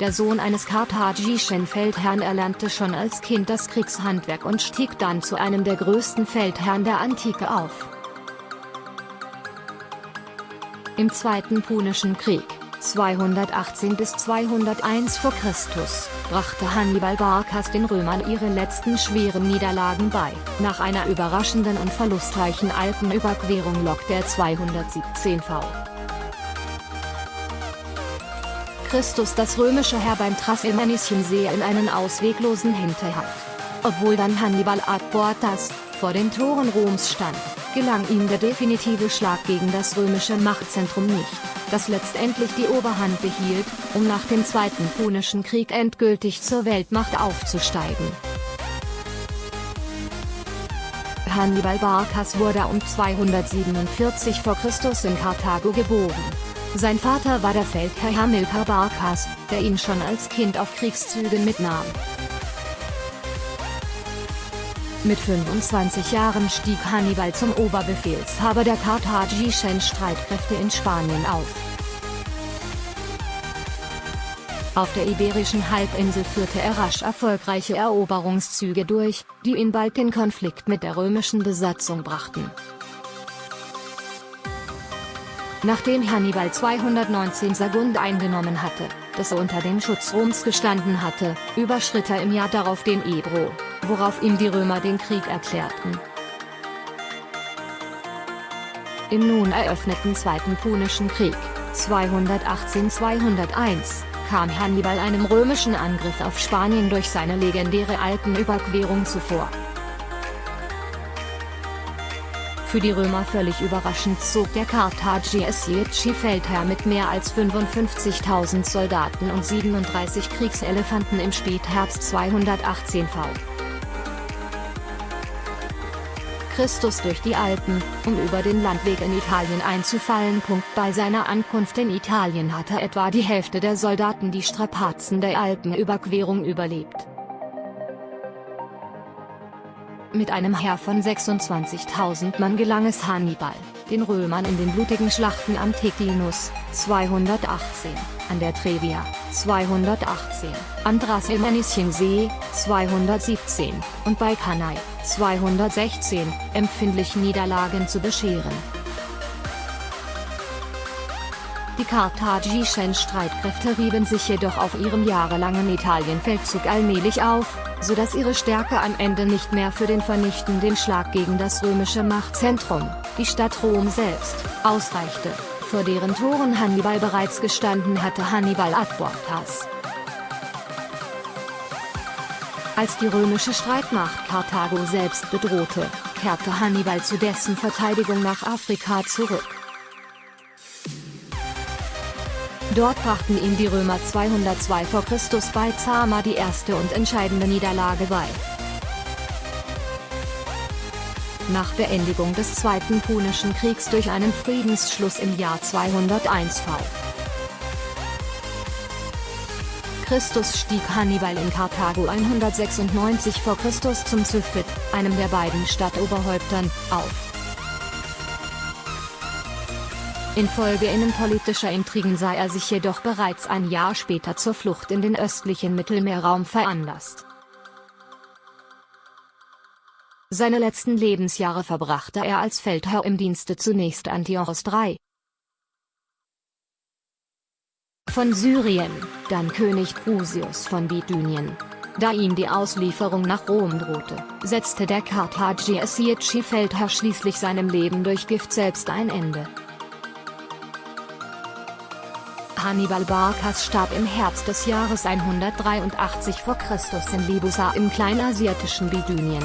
der Sohn eines karthagischen Feldherrn erlernte schon als Kind das Kriegshandwerk und stieg dann zu einem der größten Feldherren der Antike auf. Im Zweiten Punischen Krieg, 218 bis 201 v. Chr., brachte Hannibal Barkas den Römern ihre letzten schweren Niederlagen bei. Nach einer überraschenden und verlustreichen Alpenüberquerung lockte er 217 v. Christus das römische Heer beim Trasimenischen-See in einen ausweglosen Hinterhalt. Obwohl dann Hannibal ad Portas, vor den Toren Roms stand, gelang ihm der definitive Schlag gegen das römische Machtzentrum nicht, das letztendlich die Oberhand behielt, um nach dem Zweiten Punischen Krieg endgültig zur Weltmacht aufzusteigen. Hannibal Barkas wurde um 247 v. Chr. in Karthago geboren. Sein Vater war der Feldherr Hamilcar Barkas, der ihn schon als Kind auf Kriegszügen mitnahm. Mit 25 Jahren stieg Hannibal zum Oberbefehlshaber der karthagischen Streitkräfte in Spanien auf. Auf der iberischen Halbinsel führte er rasch erfolgreiche Eroberungszüge durch, die ihn bald in Konflikt mit der römischen Besatzung brachten. Nachdem Hannibal 219 Sagunt eingenommen hatte, das unter dem Schutz Roms gestanden hatte, überschritt er im Jahr darauf den Ebro, worauf ihm die Römer den Krieg erklärten. Im nun eröffneten Zweiten Punischen Krieg, 218-201, kam Hannibal einem römischen Angriff auf Spanien durch seine legendäre Alpenüberquerung zuvor. Für die Römer völlig überraschend zog der Karthagische Feldherr mit mehr als 55.000 Soldaten und 37 Kriegselefanten im Spätherbst 218 v. Christus durch die Alpen, um über den Landweg in Italien einzufallen. Bei seiner Ankunft in Italien hatte etwa die Hälfte der Soldaten die Strapazen der Alpenüberquerung überlebt. Mit einem Heer von 26.000 Mann gelang es Hannibal, den Römern in den blutigen Schlachten am Teclinus, 218, an der Trevia, 218, am Trasimenischen See, 217, und bei Cannae, 216, empfindlich Niederlagen zu bescheren. Die karthagischen Streitkräfte rieben sich jedoch auf ihrem jahrelangen Italienfeldzug allmählich auf, so dass ihre Stärke am Ende nicht mehr für den vernichtenden Schlag gegen das römische Machtzentrum, die Stadt Rom selbst, ausreichte, vor deren Toren Hannibal bereits gestanden hatte Hannibal ad Portas. Als die römische Streitmacht Karthago selbst bedrohte, kehrte Hannibal zu dessen Verteidigung nach Afrika zurück. Dort brachten ihm die Römer 202 v. Chr. bei Zama die erste und entscheidende Niederlage bei. Nach Beendigung des Zweiten Punischen Kriegs durch einen Friedensschluss im Jahr 201 v. Christus stieg Hannibal in Karthago 196 v. Chr. zum Zyphit, einem der beiden Stadtoberhäuptern, auf. Infolge innenpolitischer Intrigen sei er sich jedoch bereits ein Jahr später zur Flucht in den östlichen Mittelmeerraum veranlasst. Seine letzten Lebensjahre verbrachte er als Feldherr im Dienste zunächst Antiochos III. von Syrien, dann König Prusius von Bithynien. Da ihm die Auslieferung nach Rom drohte, setzte der karthagische Feldherr schließlich seinem Leben durch Gift selbst ein Ende. Hannibal Barkas starb im Herbst des Jahres 183 v. Chr. in Libusa im kleinasiatischen Bithynien.